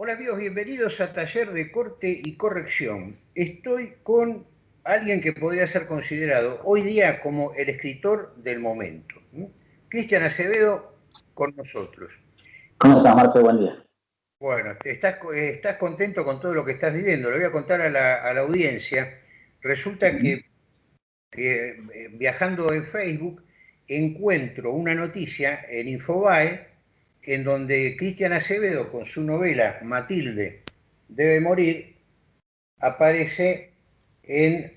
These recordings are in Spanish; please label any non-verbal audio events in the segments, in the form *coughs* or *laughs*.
Hola amigos, bienvenidos a Taller de Corte y Corrección. Estoy con alguien que podría ser considerado hoy día como el escritor del momento. Cristian Acevedo con nosotros. ¿Cómo estás, Marco? Buen día. Bueno, estás, estás contento con todo lo que estás viviendo. Le voy a contar a la, audiencia. Resulta que, que eh, viajando en Facebook encuentro una noticia en Infobae en donde Cristian Acevedo, con su novela Matilde debe morir, aparece en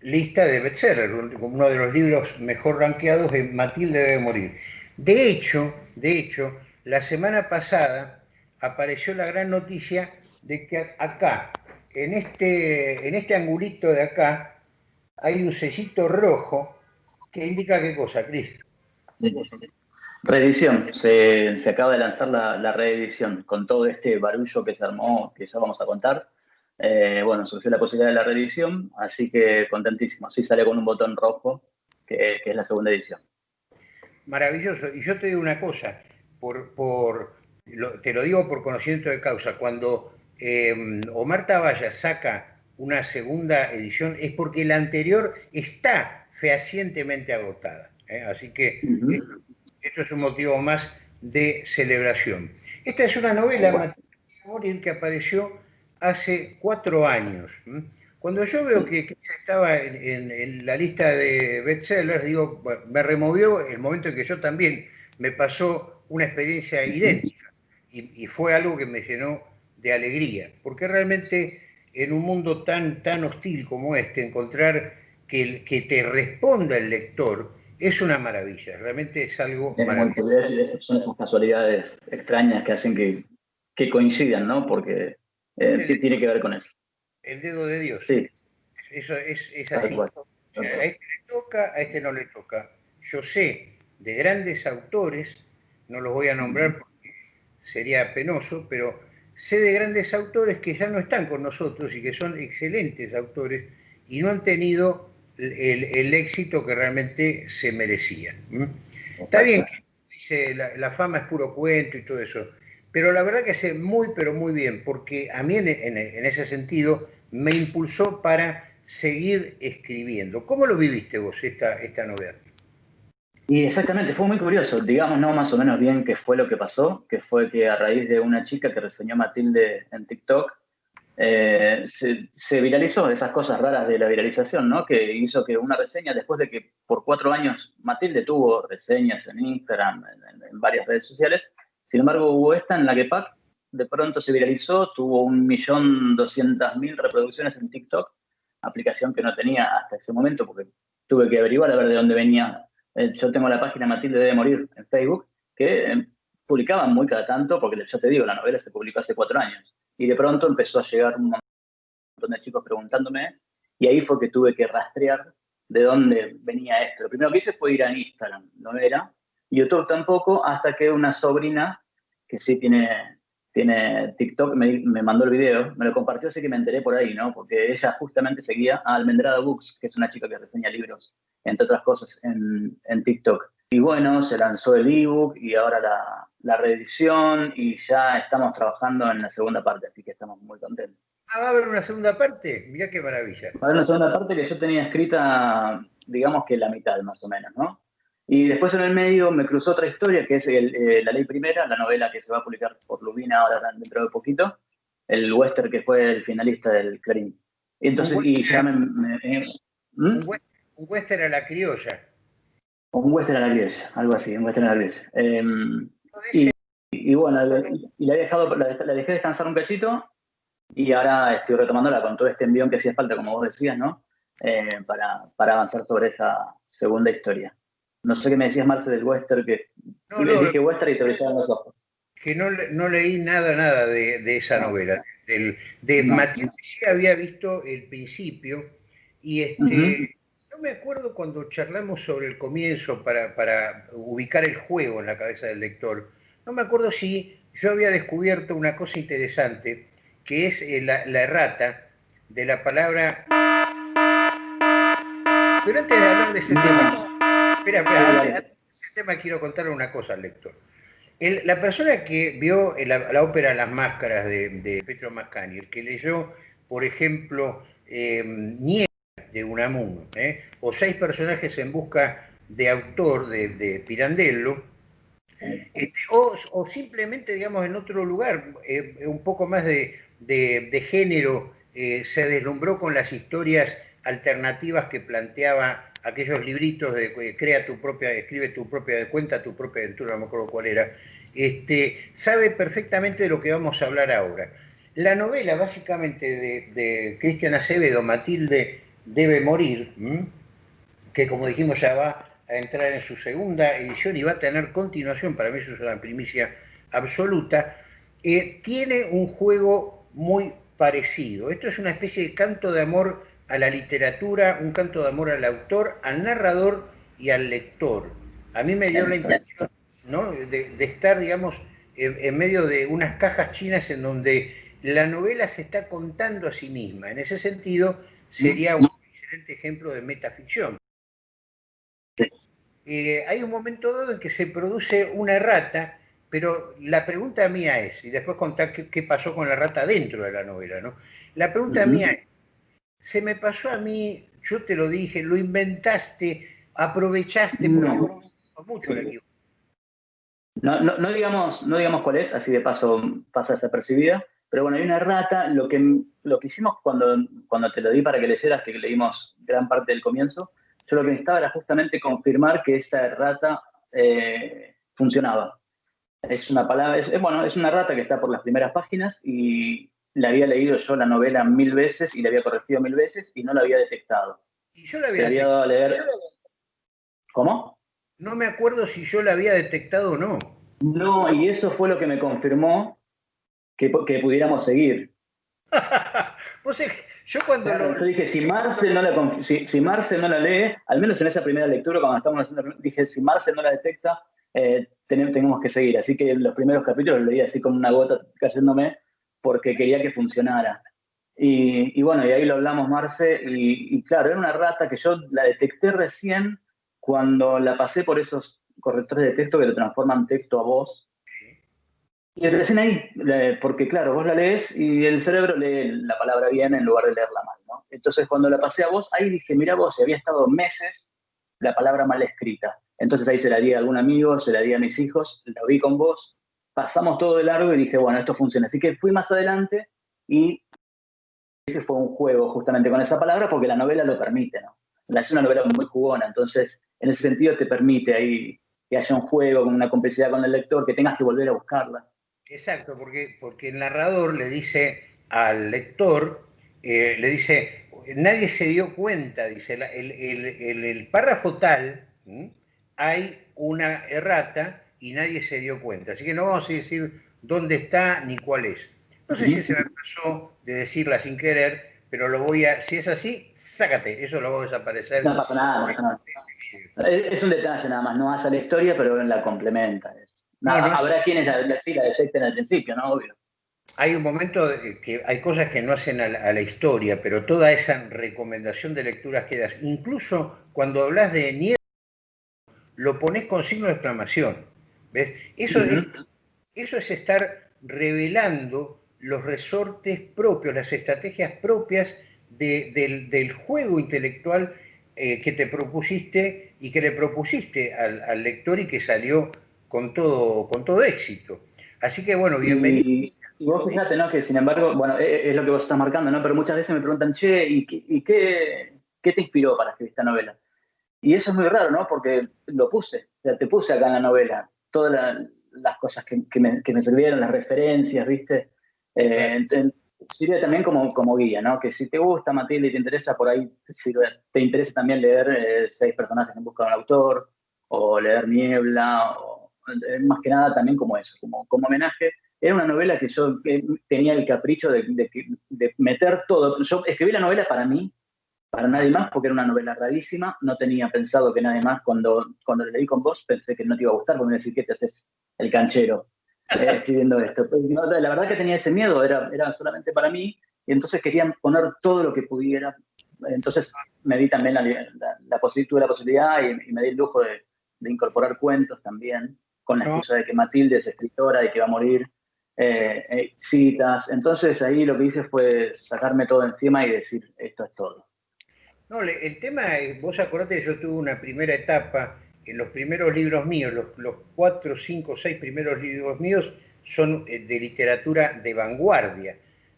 lista de bestseller, uno de los libros mejor rankeados de Matilde debe morir. De hecho, de hecho, la semana pasada apareció la gran noticia de que acá, en este, en este angulito de acá, hay un sellito rojo que indica qué cosa, Cris. Reedición, se, acaba de lanzar la, reedición con todo este barullo que se armó, que ya vamos a contar. Eh, bueno, surgió la posibilidad de la reedición, así que contentísimo. Así sale con un botón rojo, que, es la segunda edición. Maravilloso. Y yo te digo una cosa, por, por te lo digo por conocimiento de causa, cuando eh, Omar Tabaya saca una segunda edición es porque la anterior está fehacientemente agotada. ¿eh? Así que esto es un motivo más de celebración. Esta es una novela, Morir, que apareció hace cuatro años. Cuando yo veo que, estaba en, la lista de bestsellers, digo, me removió el momento en que yo también me pasó una experiencia idéntica y, fue algo que me llenó de alegría, porque realmente en un mundo tan, tan hostil como este, encontrar que, que te responda el lector, es una maravilla, realmente es algo maravilloso. son esas casualidades extrañas que hacen que, coincidan, ¿no? Porque eh, tiene que ver con eso. El dedo de Dios. Sí. Eso es, así. a este le toca, a este no le toca. Yo sé de grandes autores, no los voy a nombrar porque sería penoso, pero sé de grandes autores que ya no están con nosotros y que son excelentes autores y no han tenido el, éxito que realmente se merecía. Está bien que dice la, fama es puro cuento y todo eso, pero la verdad que hace muy, pero muy bien, porque a mí en, ese sentido me impulsó para seguir escribiendo. ¿Cómo lo viviste vos esta, esta novedad? Y exactamente, fue muy curioso, digamos, no más o menos bien qué fue lo que pasó, que fue que a raíz de una chica que reseñó Matilde en TikTok, eh, se, viralizó esas cosas raras de la viralización, ¿no? Que hizo que una reseña, después de que por cuatro años Matilde tuvo reseñas en Instagram, en, varias redes sociales, sin embargo hubo esta en la que Pac de pronto se viralizó, tuvo un millón doscientas mil reproducciones en TikTok, aplicación que no tenía hasta ese momento porque tuve que averiguar a ver de dónde venía. Eh, yo tengo la página Matilde debe morir en Facebook, que eh, publicaban muy cada tanto, porque yo te digo, la novela se publicó hace cuatro años y de pronto empezó a llegar un montón de chicos preguntándome y ahí fue que tuve que rastrear de dónde venía esto. Lo primero que hice fue ir a Instagram, no era, YouTube tampoco, hasta que una sobrina, que sí tiene, tiene TikTok, me, me, mandó el video, me lo compartió, así que me enteré por ahí, ¿no? Porque ella justamente seguía a Almendrada Books, que es una chica que reseña libros, entre otras cosas, en, en TikTok. Y bueno, se lanzó el ebook y ahora la, la reedición y ya estamos trabajando en la segunda parte, así que estamos muy contentos. Ah, ¿va a haber una segunda parte? Mirá qué maravilla. Va a haber una segunda parte que yo tenía escrita, digamos que la mitad más o menos, ¿no? Y después en el medio me cruzó otra historia, que es eh, La Ley Primera, la novela que se va a publicar por Lubina ahora dentro de poquito, el western que fue el finalista del Clarín. Y entonces, y ya me... ¿Mm? Un western a la criolla. Un western a la iglesia, algo así, un western a la iglesia. Em, y, bueno, y la, he dejado, la, dejé descansar un cachito y ahora estoy retomándola con todo este envión que hacía falta, como vos decías, ¿no? Eh, para, para, avanzar sobre esa segunda historia. No sé qué me decías, Marce, del western, que no, no, dije western y te brillaban los ojos. Que no, no leí nada, nada de, de esa novela. Del, de Matías sí había visto el principio y este, no me acuerdo cuando charlamos sobre el comienzo para, ubicar el juego en la cabeza del lector. No me acuerdo si yo había descubierto una cosa interesante, que es eh, la, errata de la palabra... Pero antes de hablar de ese tema, espera, espera, antes de ese tema quiero contarle una cosa al lector. la persona que vio la, ópera Las Máscaras de, de Petro Mascani, el que leyó, por ejemplo, eh, de Unamuno, ¿eh? o Seis personajes en busca de autor de, Pirandello, este, o, simplemente, digamos, en otro lugar, eh, un poco más de, género, eh, se deslumbró con las historias alternativas que planteaba aquellos libritos de crea tu propia, escribe tu propia cuenta, tu propia aventura, no me acuerdo cuál era, este, sabe perfectamente de lo que vamos a hablar ahora. La novela, básicamente, de, Cristian Acevedo, Matilde debe morir, que como dijimos ya va a entrar en su segunda edición y va a tener continuación, para mí eso es una primicia absoluta, eh, tiene un juego muy parecido. Esto es una especie de canto de amor a la literatura, un canto de amor al autor, al narrador y al lector. A mí me dio la impresión de, estar, digamos, en, medio de unas cajas chinas en donde la novela se está contando a sí misma. En ese sentido, sería un excelente ejemplo de metaficción. Eh, hay un momento dado en que se produce una rata, pero la pregunta mía es, y después contar qué, pasó con la rata dentro de la novela, ¿no? La pregunta mía es, se me pasó a mí, yo te lo dije, lo inventaste, aprovechaste, no. mucho el equipo. No, no, digamos, no digamos cuál es, así de paso pasa desapercibida, pero bueno, hay una rata, lo que, lo que hicimos cuando, cuando te lo di para que leyeras, que leímos gran parte del comienzo, yo lo que necesitaba era justamente confirmar que esa rata eh, funcionaba. Es una palabra, es, bueno, es una rata que está por las primeras páginas y la había leído yo la novela mil veces y la había corregido mil veces y no la había detectado. Y yo la había, dado a leer. ¿Cómo? No me acuerdo si yo la había detectado o no. No, y eso fue lo que me confirmó que, pudiéramos seguir. *laughs* yo cuando Yo dije, si Marcel, no la, si, no la lee, al menos en esa primera lectura, cuando estábamos haciendo, dije, si Marcel no la detecta, eh, tenemos, que seguir. Así que los primeros capítulos los leí así con una gota cayéndome, porque quería que funcionara. Y, bueno, y ahí lo hablamos, Marce, y, y, claro, era una rata que yo la detecté recién cuando la pasé por esos correctores de texto que lo transforman texto a voz y recién ahí, porque claro, vos la lees y el cerebro lee la palabra bien en lugar de leerla mal, ¿no? Entonces cuando la pasé a vos, ahí dije, mira vos, había estado meses la palabra mal escrita. Entonces ahí se la di a algún amigo, se la di a mis hijos, la vi con vos, pasamos todo de largo y dije, bueno, esto funciona. Así que fui más adelante y ese fue un juego justamente con esa palabra porque la novela lo permite, ¿no? Es una novela muy jugona, entonces en ese sentido te permite ahí que haya un juego con una complicidad con el lector, que tengas que volver a buscarla. Exacto, porque, porque el narrador le dice al lector, eh, le dice, nadie se dio cuenta, dice, el, el, párrafo tal, hay una errata y nadie se dio cuenta. Así que no vamos a decir dónde está ni cuál es. No sé si se me pasó de decirla sin querer, pero lo voy a, si es así, sácate, eso lo voy a desaparecer. No pasa nada, no pasa nada. Es un detalle nada más, no hace la historia, pero la complementa habrá quienes la, sí la detecten al principio, ¿no? Obvio. Hay un momento que hay cosas que no hacen a la, historia, pero toda esa recomendación de lecturas que das, incluso cuando hablas de nieve, lo pones con signo de exclamación. ¿Ves? Eso, es, eso es estar revelando los resortes propios, las estrategias propias del, juego intelectual eh, que te propusiste y que le propusiste al, al lector y que salió con todo, con todo éxito. Así que bueno, bienvenido. Y, vos fíjate, ¿no? Que sin embargo, bueno, e, e, es, lo que vos estás marcando, ¿no? Pero muchas veces me preguntan, che, ¿y, qué, qué, te inspiró para escribir esta novela? Y eso es muy raro, ¿no? Porque lo puse, o sea, te puse acá en la novela, todas las cosas que, que, me, que, me, sirvieron, las referencias, ¿viste? Eh, sirve también como, como guía, ¿no? Que si te gusta, Matilde, y te interesa, por ahí te interesa también leer eh, seis personajes en busca de un autor, o leer Niebla, o más que nada también como eso, como, como homenaje. Era una novela que yo tenía el capricho de, de, meter todo. Yo escribí la novela para mí, para nadie más, porque era una novela rarísima. No tenía pensado que nadie más, cuando, cuando leí con vos, pensé que no te iba a gustar, porque me decir que te haces el canchero eh, *laughs* escribiendo esto. Pues, la verdad que tenía ese miedo, era, era solamente para mí, y entonces quería poner todo lo que pudiera. Entonces me di también la, la, la, la posibilidad y, y, me di el lujo de, de incorporar cuentos también. Con la excusa de que Matilde es escritora y que va a morir, eh, eh, citas. Entonces ahí lo que hice fue sacarme todo encima y decir, esto es todo. No, el tema, es, vos acordate que yo tuve una primera etapa, en los primeros libros míos, los, cuatro, cinco, seis primeros libros míos son de literatura de vanguardia.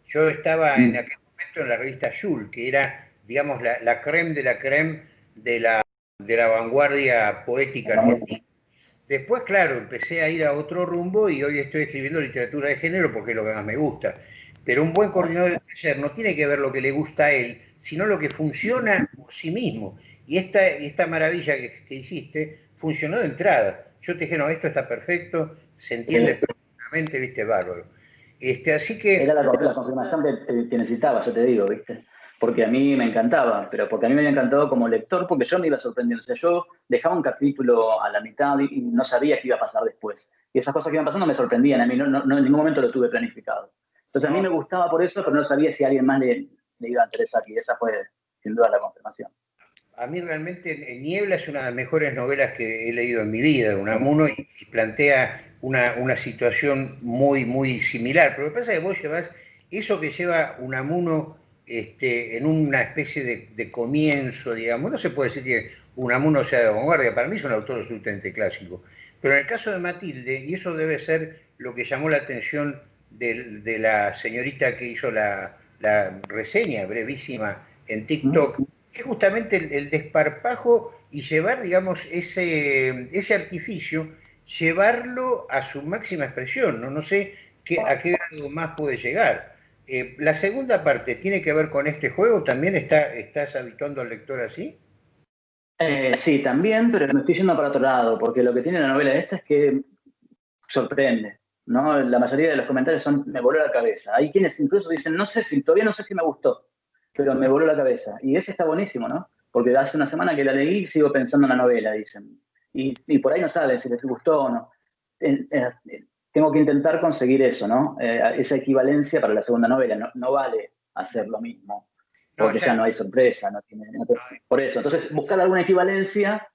Yo estaba en mm. aquel momento en la revista Jules, que era, digamos, la, la creme de la creme de la, de la vanguardia poética argentina. Después, claro, empecé a ir a otro rumbo y hoy estoy escribiendo literatura de género porque es lo que más me gusta. Pero un buen coordinador de taller no tiene que ver lo que le gusta a él, sino lo que funciona por sí mismo. Y esta, esta maravilla que, hiciste funcionó de entrada. Yo te dije, no, esto está perfecto, se entiende perfectamente, viste, bárbaro. Este, así que... Era la, confirmación que, que necesitaba, yo te digo, viste porque a mí me encantaba, pero porque a mí me había encantado como lector, porque yo me iba sorprendiendo. O sea, yo dejaba un capítulo a la mitad y, no sabía qué iba a pasar después. Y esas cosas que iban pasando me sorprendían, a mí no, en ningún momento lo tuve planificado. Entonces a mí me gustaba por eso, pero no sabía si a alguien más le, iba a interesar, y esa fue sin duda la confirmación. A mí realmente Niebla es una de las mejores novelas que he leído en mi vida, Unamuno, y, y plantea una, una situación muy, muy similar. Pero lo que pasa es que vos llevas eso que lleva Unamuno este, en una especie de, comienzo, digamos, no se puede decir que Unamuno sea de vanguardia, para mí es un autor absolutamente clásico, pero en el caso de Matilde, y eso debe ser lo que llamó la atención de, la señorita que hizo la, reseña brevísima en TikTok, es justamente el, desparpajo y llevar, digamos, ese, ese artificio, llevarlo a su máxima expresión, no, no sé qué, a qué grado más puede llegar. Eh, la segunda parte tiene que ver con este juego, ¿también está, estás habituando al lector así? Eh, sí, también, pero me estoy yendo para otro lado, porque lo que tiene la novela esta es que sorprende, ¿no? La mayoría de los comentarios son, me voló la cabeza. Hay quienes incluso dicen, no sé si, todavía no sé si me gustó, pero me voló la cabeza. Y ese está buenísimo, ¿no? Porque hace una semana que la leí y sigo pensando en la novela, dicen. Y, por ahí no saben si les gustó o no tengo que intentar conseguir eso, ¿no? Eh, esa equivalencia para la segunda novela. No, vale hacer lo mismo, porque ya, no hay sorpresa. No tiene, por eso, entonces, buscar alguna equivalencia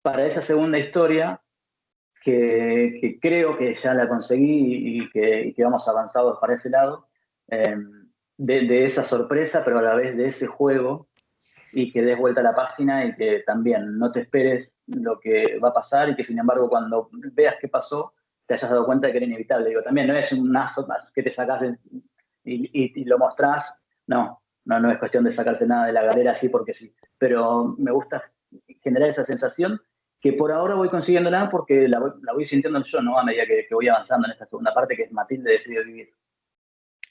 para esa segunda historia que, creo que ya la conseguí y que, vamos avanzados para ese lado, em, de, esa sorpresa, pero a la vez de ese juego y que des vuelta a la página y que también no te esperes lo que va a pasar y que sin embargo cuando veas qué pasó, te hayas dado cuenta de que era inevitable. Digo, también no es un aso que te sacas y, lo mostrás. No, no, no es cuestión de sacarse nada de la galera así porque sí. Pero me gusta generar esa sensación que por ahora voy consiguiéndola porque la voy, sintiendo yo, ¿no? A medida que, voy avanzando en esta segunda parte que es Matilde decidió vivir.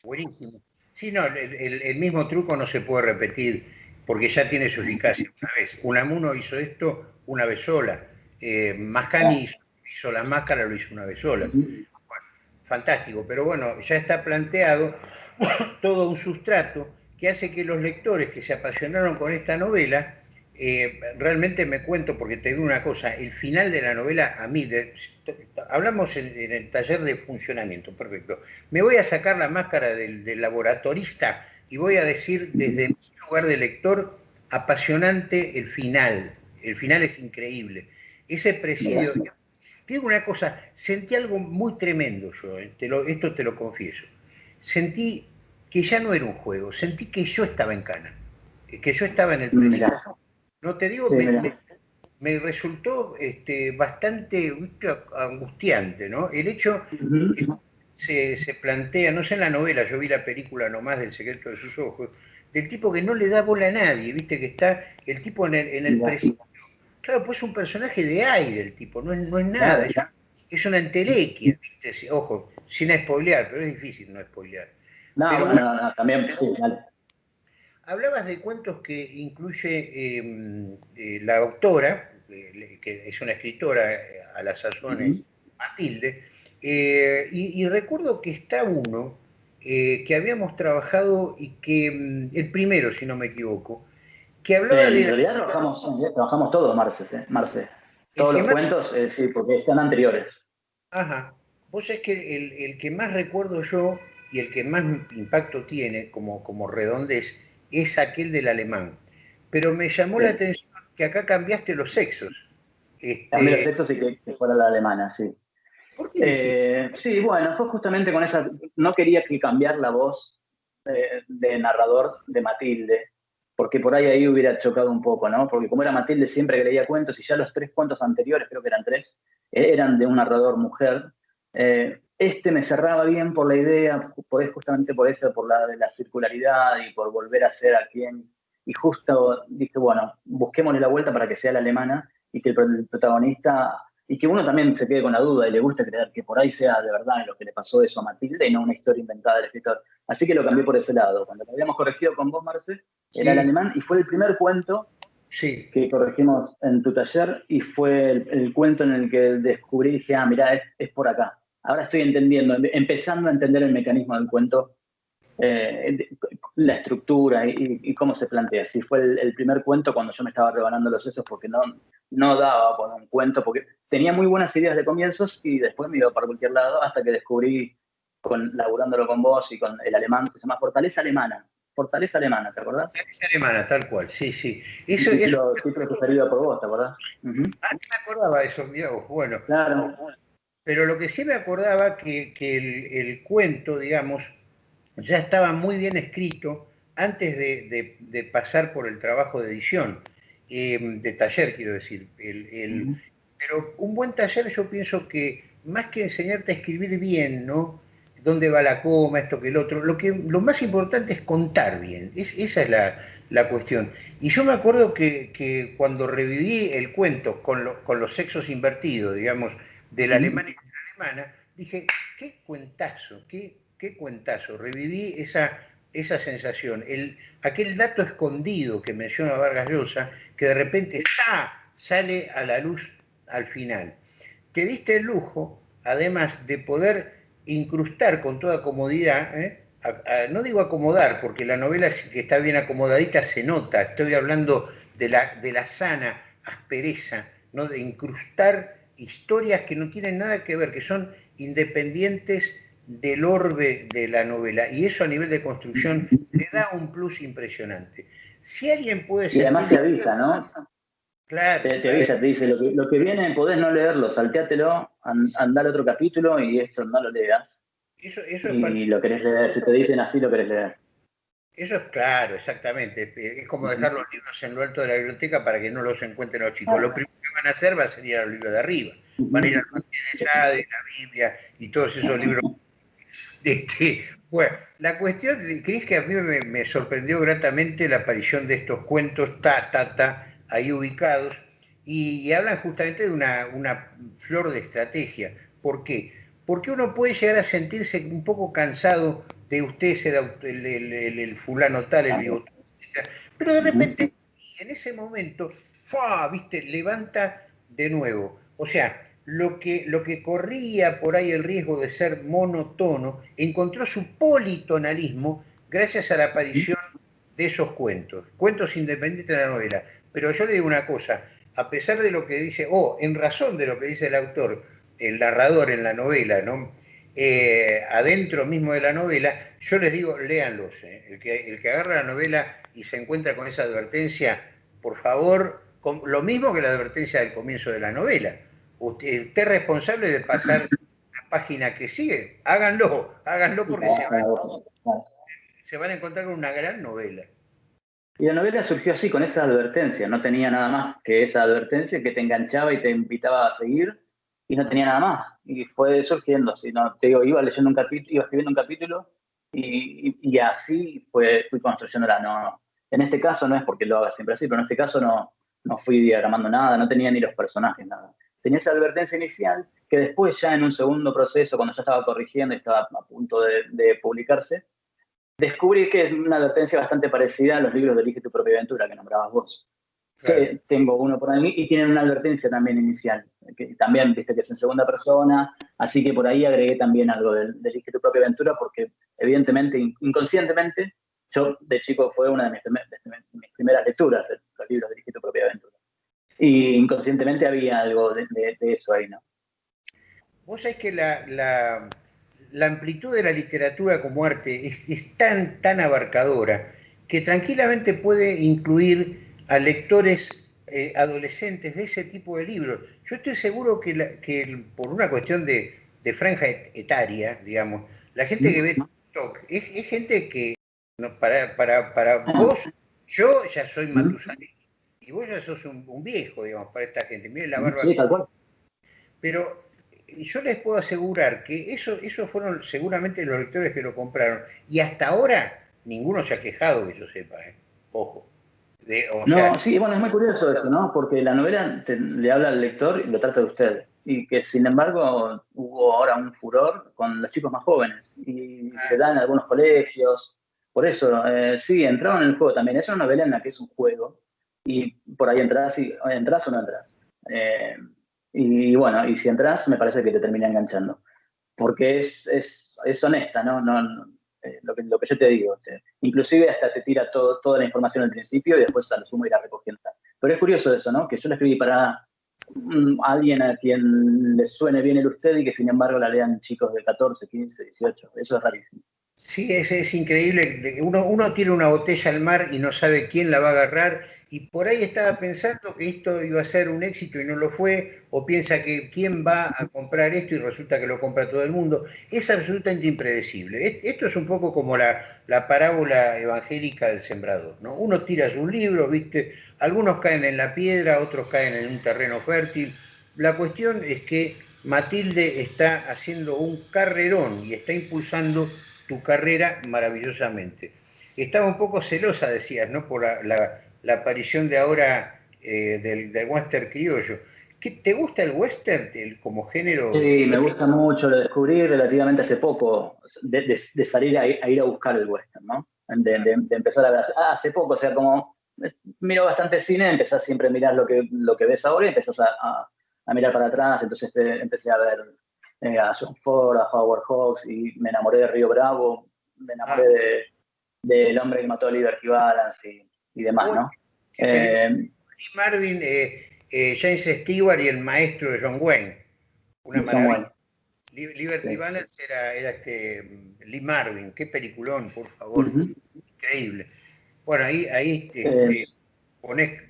Buenísimo. Sí, no, el, mismo truco no se puede repetir porque ya tiene su eficacia una vez. Unamuno hizo esto una vez sola. Eh, Mascani hizo hizo la máscara, lo hizo una vez sola. fantástico, pero bueno, ya está planteado *coughs* todo un sustrato que hace que los lectores que se apasionaron con esta novela, eh, realmente me cuento, porque te digo una cosa, el final de la novela a mí, hablamos en, el taller de funcionamiento, perfecto, me voy a sacar la máscara del, laboratorista y voy a decir desde mi lugar de lector, apasionante el final, el final es increíble. Ese presidio, digo una cosa, sentí algo muy tremendo yo, eh, esto te lo confieso. Sentí que ya no era un juego, sentí que yo estaba en cana, eh, que yo estaba en el presente. No te digo, me, resultó este, bastante angustiante, ¿no? El hecho se, se, plantea, no sé en la novela, yo vi la película nomás del secreto de sus ojos, del tipo que no le da bola a nadie, viste que está el tipo en el, en el presente Claro, pues es un personaje de aire el tipo, no es, no es nada, es, una entelequia, ojo, sin spoilear, pero es difícil no spoilear. No, no, no, también. Hablabas de cuentos que incluye em, eh, la autora, eh, que es una escritora eh, a las sazones, Matilde, y, recuerdo que está uno que habíamos trabajado y que, em, el primero, si no me equivoco, que hablaba En realidad trabajamos, todos, Marce. Marce. Todos los cuentos, eh, sí, porque están anteriores. Ajá. Vos es que el, que más recuerdo yo y el que más impacto tiene como, como redondez es aquel del alemán. Pero me llamó la atención que acá cambiaste los sexos. Este... Cambié los sexos y que, fuera la alemana, sí. ¿Por qué sí, bueno, fue justamente con esa, no quería que cambiar la voz de narrador de Matilde, porque por ahí ahí hubiera chocado un poco, ¿no? Porque como era Matilde siempre que leía cuentos y ya los tres cuentos anteriores, creo que eran tres, eran de un narrador mujer, eh, este me cerraba bien por la idea, por, justamente por eso, por la de la circularidad y por volver a ser a quien. Y justo dije, bueno, busquémosle la vuelta para que sea la alemana y que el, protagonista, y que uno también se quede con la duda y le guste creer que por ahí sea de verdad lo que le pasó eso a Matilde y no una historia inventada del escritor. Así que lo cambié por ese lado. Cuando lo habíamos corregido con vos, Marce, era el alemán y fue el primer cuento sí. que corregimos en tu taller y fue el, cuento en el que descubrí y dije, ah, mira, es por acá ahora estoy entendiendo, empezando a entender el mecanismo del cuento, eh, la estructura y, cómo se plantea. Si fue el, primer cuento cuando yo me estaba rebanando los sesos porque no, no daba con un cuento, porque tenía muy buenas ideas de comienzos y después me iba para cualquier lado hasta que descubrí, con, laburándolo con vos y con el alemán, que se llama Fortaleza Alemana. Fortaleza Alemana, ¿te acordás? Fortaleza Alemana, tal cual, sí, sí. Eso, es lo preferido por vos, ¿te acordás? Ah, no me acordaba de eso, bueno. Claro. Pero lo que sí me acordaba que, que el, cuento, digamos, ya estaba muy bien escrito antes de, pasar por el trabajo de edición, eh, de taller, quiero decir. El, Pero un buen taller yo pienso que más que enseñarte a escribir bien, ¿no? dónde va la coma, esto que el otro. Lo, que, lo más importante es contar bien, es, esa es la, cuestión. Y yo me acuerdo que, cuando reviví el cuento con, con, los sexos invertidos, digamos, de la alemana y de la alemana, dije, qué cuentazo, qué, qué cuentazo. Reviví esa, esa sensación, el, aquel dato escondido que menciona Vargas Llosa, que de repente sale a la luz al final. Te diste el lujo, además de poder incrustar con toda comodidad, ¿eh? no digo acomodar, porque la novela que está bien acomodadita se nota, estoy hablando de la, de la sana aspereza, ¿no? de incrustar historias que no tienen nada que ver, que son independientes del orbe de la novela. Y eso a nivel de construcción le da un plus impresionante. Si alguien puede ser... Y además te avisa, ¿no? Claro. Te, avisa, te dice, lo que, viene podés no leerlo, salteátelo, anda al otro capítulo y eso no lo leas. Eso, eso y lo querés leer, si te dicen así lo querés leer. Eso es claro, exactamente. Es como dejar los libros en lo alto de la biblioteca para que no los encuentren los chicos. Lo primero que van a hacer va a ser ir a los libros de arriba. Van a ir al Marqués de Sade, la Biblia y todos esos libros. Este, bueno, la cuestión, Cris, que a mí me, sorprendió gratamente la aparición de estos cuentos ta, ta, ta, ahí ubicados, y, hablan justamente de una, una flor de estrategia. ¿Por qué? Porque uno puede llegar a sentirse un poco cansado de usted ser el, el, fulano tal, el bigotón, etc. Pero de repente, en ese momento, ¡fua! ¿viste? Levanta de nuevo. O sea, lo que, lo que corría por ahí el riesgo de ser monotono, encontró su politonalismo gracias a la aparición de esos cuentos, cuentos independientes de la novela. Pero yo le digo una cosa, a pesar de lo que dice, o en razón de lo que dice el autor, el narrador en la novela, ¿no? Eh, adentro mismo de la novela, yo les digo, léanlos. Eh. El, que, el que agarra la novela y se encuentra con esa advertencia, por favor, lo mismo que la advertencia del comienzo de la novela. Usted, es responsable de pasar la página que sigue. Háganlo, háganlo porque se van, se van a encontrar con una gran novela. Y la novela surgió así, con esa advertencia. No tenía nada más que esa advertencia que te enganchaba y te invitaba a seguir y no tenía nada más. Y fue surgiendo así, ¿no? Te digo, iba leyendo un capítulo, iba escribiendo un capítulo y, y, así fue, fui construyéndola. No, en este caso no es porque lo haga siempre así, pero en este caso no, no fui diagramando nada, no tenía ni los personajes, nada. Tenía esa advertencia inicial que después ya en un segundo proceso, cuando ya estaba corrigiendo y estaba a punto de, de publicarse, descubrí que es una advertencia bastante parecida a los libros de Elige tu propia aventura que nombrabas vos tengo uno por ahí y tienen una advertencia también inicial, que también viste que es en segunda persona, así que por ahí agregué también algo del, de tu propia aventura, porque evidentemente, inconscientemente, yo de chico fue una de mis, primeras lecturas, los libros de tu propia aventura. Y inconscientemente había algo de, eso ahí, ¿no? Vos sabés que la, la, amplitud de la literatura como arte es, es tan, tan abarcadora que tranquilamente puede incluir a lectores eh, adolescentes de ese tipo de libros. Yo estoy seguro que, por una cuestión de, de franja etaria, digamos, la gente que ve TikTok es, gente que, para, para, para ah. vos, yo ya soy Matusalén, y vos ya sos un, viejo, digamos, para esta gente. Miren la barba. Sí, tal cual. Pero yo les puedo asegurar que eso, esos fueron seguramente los lectores que lo compraron. Y hasta ahora ninguno se ha quejado que yo sepa, ¿eh? ojo. no, sí, bueno, es muy curioso eso, ¿no? Porque la novela le habla al lector y lo trata de usted. Y que sin embargo hubo ahora un furor con los chicos más jóvenes. Y ah. se da en algunos colegios. Por eso, eh, sí, entraron en el juego también. Es una novela en la que es un juego. Y por ahí entras, y, entras o no entras. Eh, y bueno, y si entras, me parece que te termina enganchando. Porque es, es, es honesta, ¿no? no, eh, lo, que, lo que yo te digo. inclusive hasta te tira todo, toda la información al principio y después a lo sumo irá recogiendo. Pero es curioso eso, ¿no? Que yo la escribí para mm, alguien a quien le suene bien el usted y que sin embargo la lean chicos de 14, 15, 18. Eso es rarísimo. Sí, es, es increíble. Uno, uno tiene una botella al mar y no sabe quién la va a agarrar y por ahí estaba pensando que esto iba a ser un éxito y no lo fue, o piensa que quién va a comprar esto y resulta que lo compra todo el mundo. Es absolutamente impredecible. Esto es un poco como la, parábola evangélica del sembrador. ¿no? Uno tira su libro, ¿viste? algunos caen en la piedra, otros caen en un terreno fértil. La cuestión es que Matilde está haciendo un carrerón y está impulsando tu carrera maravillosamente. Estaba un poco celosa, decías, ¿no? Por la la aparición de ahora eh, del, western criollo. ¿Qué, ¿Te gusta el western como género? Sí, me gusta mucho, lo descubrí relativamente hace poco, de, salir a, ir a buscar el western, ¿no? De, empezar a ver, ah, hace poco, o sea, como eh, miro bastante cine, empezás siempre a mirar lo que, lo que ves ahora y empezás a, mirar para atrás, entonces eh, empecé a ver a John Ford, a Howard Hawks y me enamoré de Río Bravo, me enamoré ah. de del hombre que mató a Liberty Balance y y demás, ¿no? Eh, Marvin, eh, eh, James Stewart y el maestro de John Wayne. Una maravilla. Liberty Balance era, este Lee Marvin, qué peliculón, por favor, increíble. Bueno, ahí, ahí este,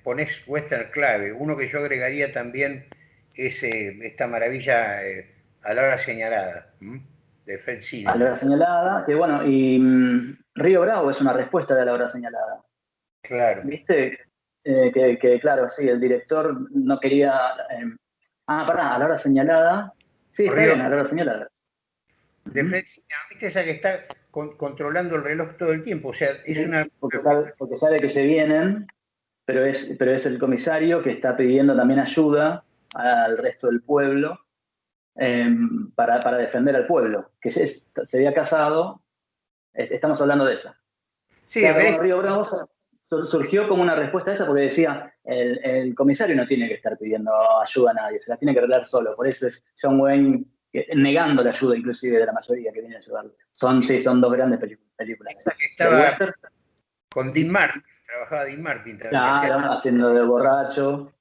pones, western clave. Uno que yo agregaría también es esta maravilla a la hora señalada, de Fred A la hora señalada, que bueno, y mm, Río Bravo es una respuesta de la hora señalada. Claro. ¿Viste? Eh, que, claro, sí, el director no quería... Eh, ah, pará, a la hora señalada. Sí, está bien, a la hora señalada. De Fred ¿viste esa que está controlando el reloj todo el tiempo? O sea, es una... Porque sabe, que se vienen, pero es, pero es el comisario que está pidiendo también ayuda al resto del pueblo em, para, defender al pueblo, que se, se había casado, estamos hablando de eso. Sí, claro, Río Bravo surgió como una respuesta a esa porque decía, el, comisario no tiene que estar pidiendo ayuda a nadie, se la tiene que arreglar solo. Por eso es John Wayne negando la ayuda inclusive de la mayoría que viene a ayudarlo. Son, sí, son dos grandes películas. estaba con Dean Martin, trabajaba Dean Martin. Claro, haciendo de borracho.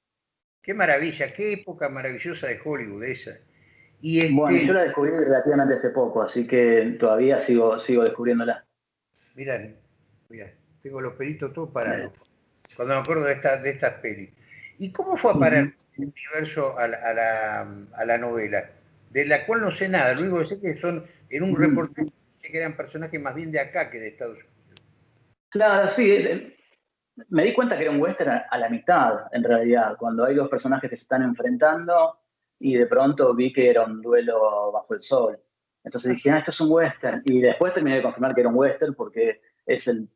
Qué maravilla, qué época maravillosa de Hollywood esa. Y este... Bueno, yo la descubrí relativamente hace poco, así que todavía sigo, sigo descubriéndola. Mirá, mirá tengo los pelitos todos parados. Cuando me acuerdo de, esta, de estas pelis. ¿Y cómo fue a parar el universo a la, novela? De la cual no sé nada, lo único que sé que son, en un reportaje que eran personajes más bien de acá que de Estados Unidos. Claro, sí. Eh, me di cuenta que era un western a la mitad, en realidad, cuando hay dos personajes que se están enfrentando y de pronto vi que era un duelo bajo el sol. Entonces dije, ah, esto es un western. Y después terminé de confirmar que era un western porque es el,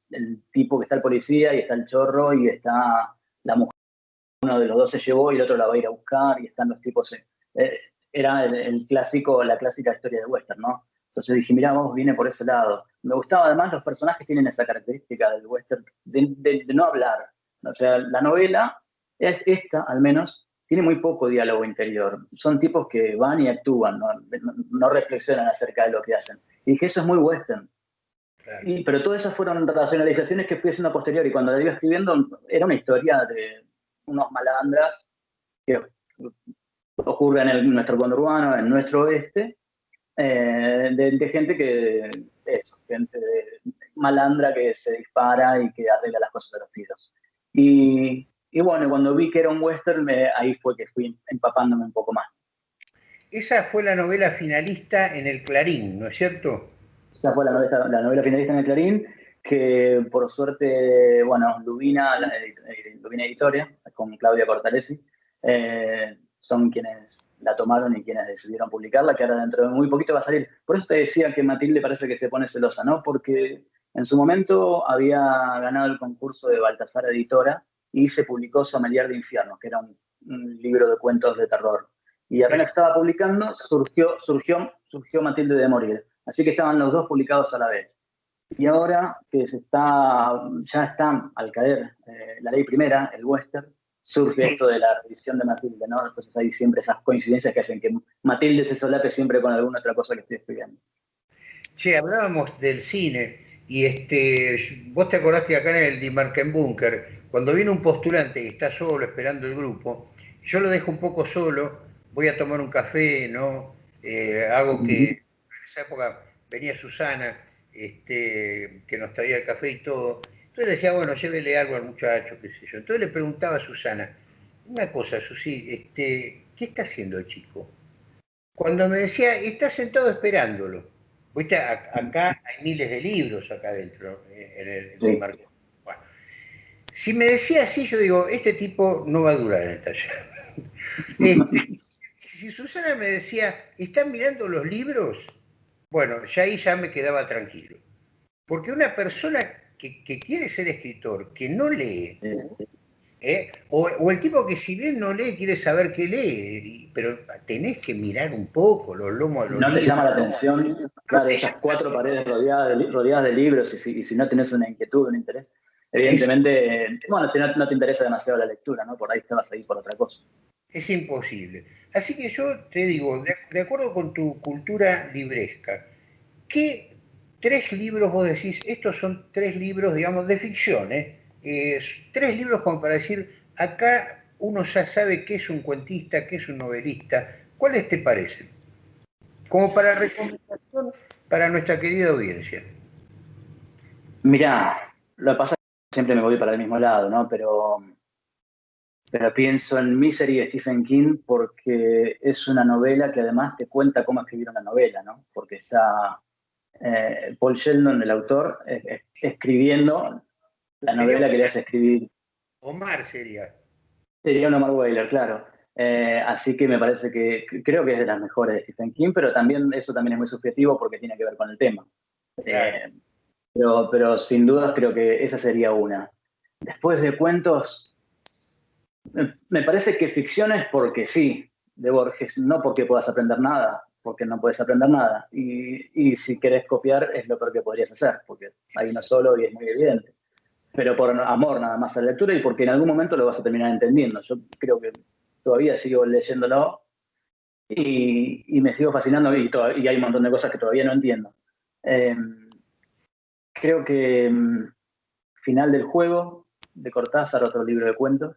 tipo que está el policía y está el chorro y está la mujer. Uno de los dos se llevó y el otro la va a ir a buscar y están los tipos. Eh, era el, clásico, la clásica historia de western, ¿no? Entonces dije, mira, vamos, viene por ese lado. Me gustaba además, los personajes tienen esa característica del western de, no hablar. O sea, la novela, es esta al menos, tiene muy poco diálogo interior. Son tipos que van y actúan, no, no reflexionan acerca de lo que hacen. Y dije, eso es muy western pero todas esas fueron racionalizaciones que fui haciendo posterior y cuando la iba escribiendo era una historia de unos malandras que ocurren en nuestro conurbano, en nuestro oeste, eh, de, gente que, eso, gente malandra que se dispara y que arregla las cosas de los tiros. Y, y bueno, cuando vi que era un western, ahí fue que fui empapándome un poco más. esa fue la novela finalista en el Clarín, ¿no es cierto? Esa fue la novela, la novela finalista en el Clarín, que por suerte, bueno, Lubina, la, eh, Lubina Editoria, con Claudia Cortalesi, eh, son quienes la tomaron y quienes decidieron publicarla, que ahora dentro de muy poquito va a salir. Por eso te decía que Matilde parece que se pone celosa, ¿no? Porque en su momento había ganado el concurso de Baltasar Editora y se publicó Sommelier de Infierno, que era un, libro de cuentos de terror. Y apenas estaba publicando, surgió, surgió, surgió Matilde de Morir. Así que estaban los dos publicados a la vez. Y ahora que se está, ya está al caer eh, la ley primera, el western, surge esto de la revisión de Matilde, ¿no? Entonces hay siempre esas coincidencias que hacen que Matilde se solape siempre con alguna otra cosa que estoy estudiando. Che, hablábamos del cine y este, vos te acordás que acá en el Bunker, cuando viene un postulante y está solo esperando el grupo, yo lo dejo un poco solo, voy a tomar un café, ¿no? Eh, hago que, esa época venía Susana, este, que nos traía el café y todo, entonces le decía, bueno, llévele algo al muchacho, qué sé yo. Entonces le preguntaba a Susana, una cosa, Susi, este, ¿qué está haciendo el chico? Cuando me decía, está sentado esperándolo. Viste, acá hay miles de libros acá adentro, en el, bueno, si me decía así, yo digo, este tipo no va a durar en el taller. *laughs* Este, si Susana me decía, ¿están mirando los libros? Bueno, ya ahí ya me quedaba tranquilo. Porque una persona que, quiere ser escritor, que no lee, ¿eh? o, el tipo que si bien no lee, quiere saber qué lee, pero tenés que mirar un poco los lomos de los No te llama la atención, claro, esas cuatro paredes rodeadas de, rodeadas de libros, y si, no tenés una inquietud, un interés, evidentemente, bueno, si no, te interesa demasiado la lectura, ¿no? Por ahí te vas a ir por otra cosa. Es imposible. Así que yo te digo, de, acuerdo con tu cultura libresca, ¿qué tres libros, vos decís, estos son tres libros, digamos, de ficción, ¿eh? tres libros como para decir, acá uno ya sabe qué es un cuentista, qué es un novelista. ¿Cuáles te parecen? Como para recomendación para nuestra querida audiencia. Mirá, lo que pasa es que siempre me voy para el mismo lado, ¿no? Pero, pero pienso en Misery de Stephen King porque es una novela que además te cuenta cómo escribir una novela, ¿no? Porque está eh, Paul Sheldon, el autor, escribiendo la novela que le hace escribir. Omar sería. Sería un Omar Whaler, claro. Eh, así que me parece que creo que es de las mejores de Stephen King, pero también eso también es muy subjetivo porque tiene que ver con el tema. Eh, pero, pero sin dudas creo que esa sería una. Después de cuentos, me parece que ficción es porque sí, de Borges, no porque puedas aprender nada porque no puedes aprender nada. Y, si querés copiar es lo peor que podrías hacer, porque hay uno solo y es muy evidente. Pero por amor nada más a la lectura y porque en algún momento lo vas a terminar entendiendo. Yo creo que todavía sigo leyéndolo y, me sigo fascinando y, y, hay un montón de cosas que todavía no entiendo. Em, creo que em, Final del Juego, de Cortázar, otro libro de cuentos.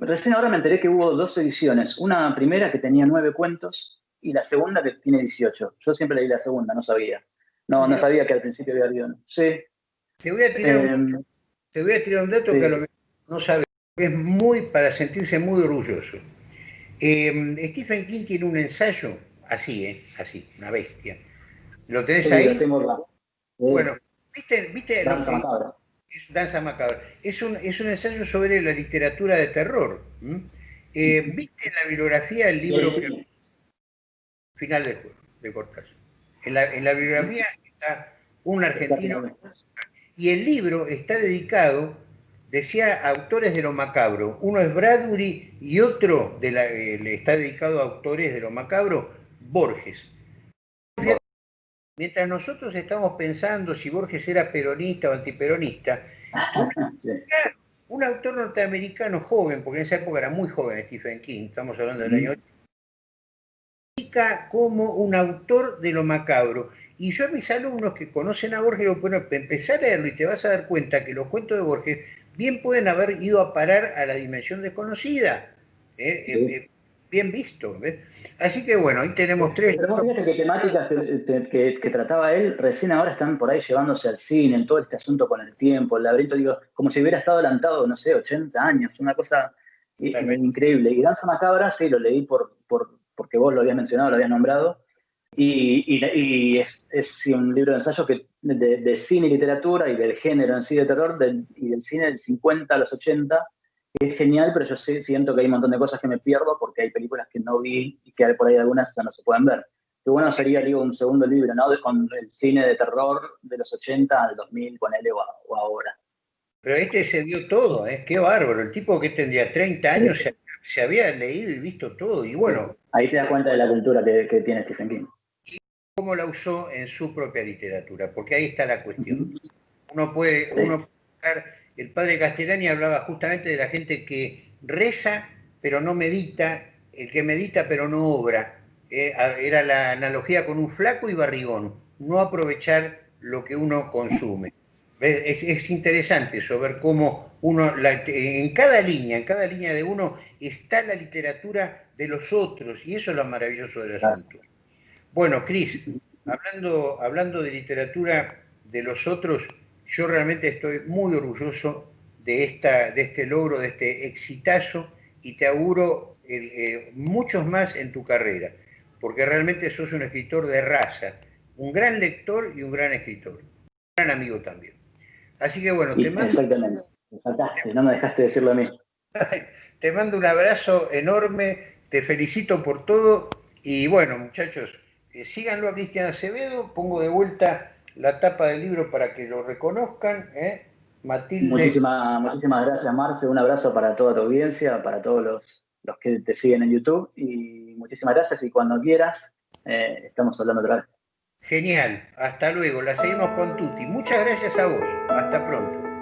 Recién ahora me enteré que hubo dos ediciones. Una primera que tenía nueve cuentos y la segunda que tiene 18. Yo siempre leí la segunda, no sabía. No, no sabía que al principio había habido. Sí. Te voy a tirar, un, em, te voy a tirar un dato que a lo mejor no sabes, es muy para sentirse muy orgulloso. Em, Stephen King tiene un ensayo, así, ¿eh? Así, una bestia. ¿Lo tenés ahí? tengo Bueno, ¿viste? viste macabra. Es, Danza macabra. Es un, es un ensayo sobre la literatura de terror. Eh, ¿Viste en la bibliografía el libro que final de, de Cortázar. En la, en la bibliografía está un argentino y el libro está dedicado, decía, a autores de lo macabro. Uno es Bradbury y otro de la, eh, le está dedicado a autores de lo macabro, Borges. Mientras nosotros estamos pensando si Borges era peronista o antiperonista, un, autor norteamericano joven, porque en esa época era muy joven Stephen King, estamos hablando del año como un autor de lo macabro. Y yo a mis alumnos que conocen a Borges, digo, bueno, empezar a leerlo y te vas a dar cuenta que los cuentos de Borges bien pueden haber ido a parar a la dimensión desconocida. ¿eh? Eh, eh, bien visto. Así que bueno, ahí tenemos tres. Pero fíjate que temáticas que, trataba él recién ahora están por ahí llevándose al cine, en todo este asunto con el tiempo, el laberinto, digo, como si hubiera estado adelantado, no sé, 80 años, una cosa increíble. Y Danza Macabra sí lo leí por, por porque vos lo habías mencionado, lo habías nombrado, y, es, un libro de ensayo que, de, cine y literatura y del género en sí de terror y del cine del 50 a los 80, es genial, pero yo siento que hay un montón de cosas que me pierdo porque hay películas que no vi y que por ahí algunas ya no se pueden ver. Qué bueno sería, digo, un segundo libro, ¿no? con el cine de terror de los 80 al 2000, ponele, o, o ahora. Pero este se dio todo, ¿eh? Qué bárbaro. El tipo que tendría 30 años se, había leído y visto todo. Y bueno. Ahí te das cuenta de la cultura que, que tiene Stephen King cómo la usó en su propia literatura, porque ahí está la cuestión. Uno puede, uno el padre Castellani hablaba justamente de la gente que reza pero no medita, el que medita pero no obra. Eh, era la analogía con un flaco y barrigón, no aprovechar lo que uno consume. Es, interesante eso, ver cómo uno, en cada línea, en cada línea de uno está la literatura de los otros, y eso es lo maravilloso del asunto. Bueno, Cris, hablando, hablando de literatura de los otros, yo realmente estoy muy orgulloso de, esta, de este logro, de este exitazo, y te auguro eh, muchos más en tu carrera, porque realmente sos un escritor de raza, un gran lector y un gran escritor, un gran amigo también. Así que bueno, te mando... Exactamente, no me dejaste decirlo a mí. te mando un abrazo enorme, te felicito por todo, y bueno, muchachos, eh, síganlo a Cristian Acevedo, pongo de vuelta la tapa del libro para que lo reconozcan. ¿eh? Matilde. Muchísimas, muchísimas gracias, Marce. Un abrazo para toda tu audiencia, para todos los, los que te siguen en YouTube. Y muchísimas gracias. Y cuando quieras, eh, estamos hablando otra vez. Genial. Hasta luego. La seguimos con Tuti. Muchas gracias a vos. Hasta pronto.